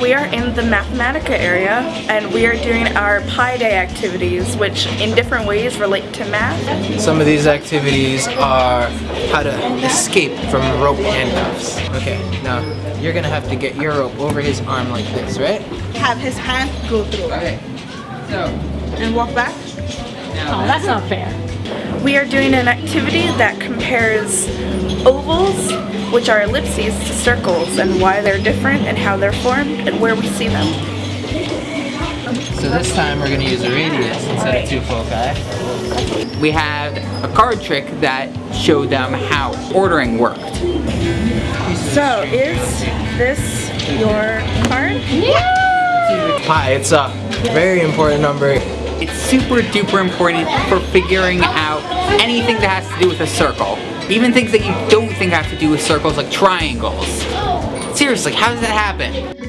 we are in the Mathematica area and we are doing our Pi Day activities which in different ways relate to math. Some of these activities are how to escape from rope handcuffs. Okay, now you're gonna have to get your rope over his arm like this, right? Have his hand go through Okay. So, and walk back. Oh, that's not fair. We are doing an activity that compares ovals, which are ellipses, to circles and why they're different and how they're formed and where we see them. so this time we're gonna use a radius instead of two foci. We had a card trick that showed them how ordering worked. So is this your card? Pi, it's a very important number. It's super duper important for figuring out anything that has to do with a circle. Even things that you don't think have to do with circles like triangles. Seriously, how does that happen?